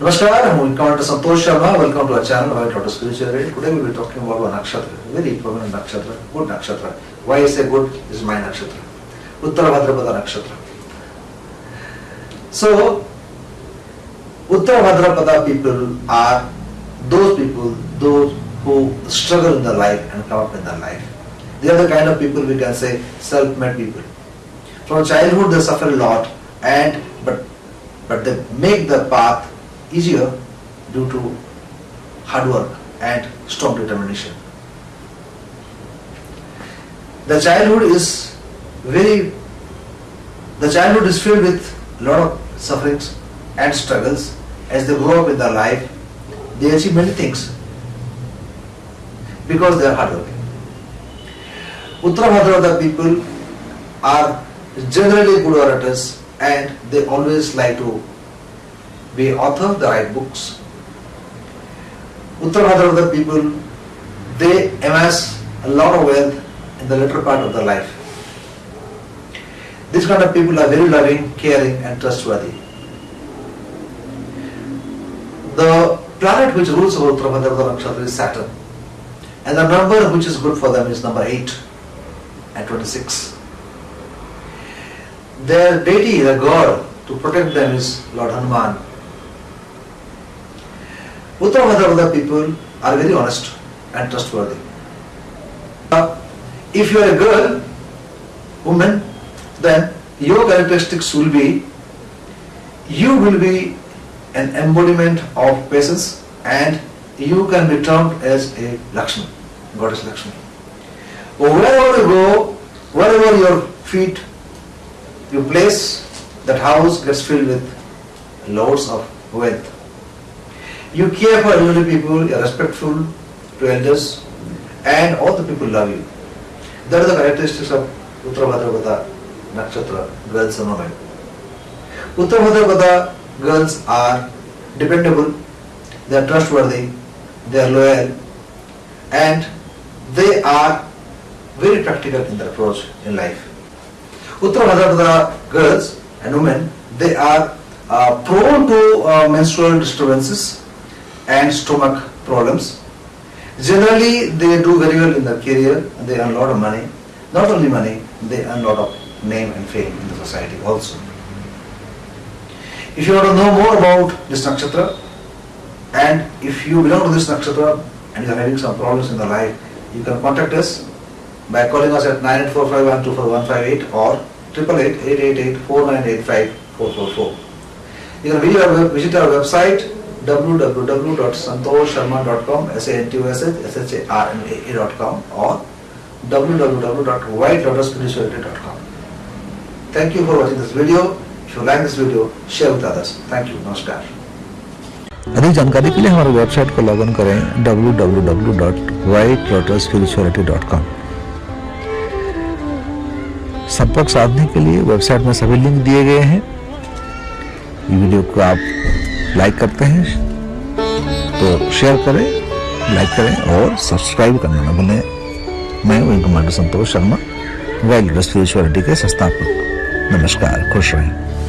Namaskar, I'm Commander Santosh Sharma. Welcome to our channel, White Lotus Spirituality. Today we'll be talking about one nakshatra, very prominent nakshatra, good nakshatra. Why I say good is my nakshatra. Uttara Bhadrapada nakshatra. So, Uttara Bhadrapada people are those people, those who struggle in their life and come up in their life. They are the kind of people we can say self-made people. From childhood they suffer a lot and but but they make the path easier due to hard work and strong determination. The childhood is very the childhood is filled with a lot of sufferings and struggles as they grow up in their life. They achieve many things because they are hardworking. Uttara Bhadrapada people are generally good orators and they always like to be author, they write books. Uttara Bhadrapada people, they amass a lot of wealth in the later part of their life. These kind of people are very loving, caring and trustworthy. The planet which rules over Bhadrapada Nakshatra is Saturn. And the number which is good for them is number 8 and 26. Their deity, the god to protect them is Lord Hanuman. Uttara Bhadrapada people are very honest and trustworthy. Uh, if you are a girl, woman, then your characteristics will be you will be an embodiment of patience and you can be termed as a Lakshmi, goddess Lakshmi. Wherever you go, wherever your feet you place, that house gets filled with loads of wealth. You care for elderly people, you are respectful to elders, and all the people love you. That is the characteristics of Uttara Bhadrapada Nakshatra girls and women. Uttara girls are dependable, they are trustworthy, they are loyal, and they are very practical in their approach in life. Uttara Bhadrapada girls and women, they are uh, prone to uh, menstrual disturbances and stomach problems. Generally, they do very well in their career they earn a lot of money. Not only money, they earn a lot of name and fame in the society also. If you want to know more about this nakshatra and if you belong to this nakshatra and you are having some problems in the life, you can contact us by calling us at 9845124158 or 888-888-4985-444. You can visit our, visit our website www.santosharma.com s-a-n-t-o-s-h-s-h-a-r-m-a-e.com or www.whitelotusspirituality.com Thank you for watching this video. If you like this video, share with others. Thank you. Namaskar. अधिक जानकारी के लिए हमारे website को log in करें www.whitelotusspirituality.com संपर्क साधने के लिए वेबसाइट में सभी लिंक दिए गए हैं वीडियो को आप लाइक करते हैं। तो शेयर करें लाइक करें और सब्सक्राइब करना ना भूलें। मैं हूँ commander Santosh Sharma wild spirituality के संस्थापक। नमस्कार, खुश रहें।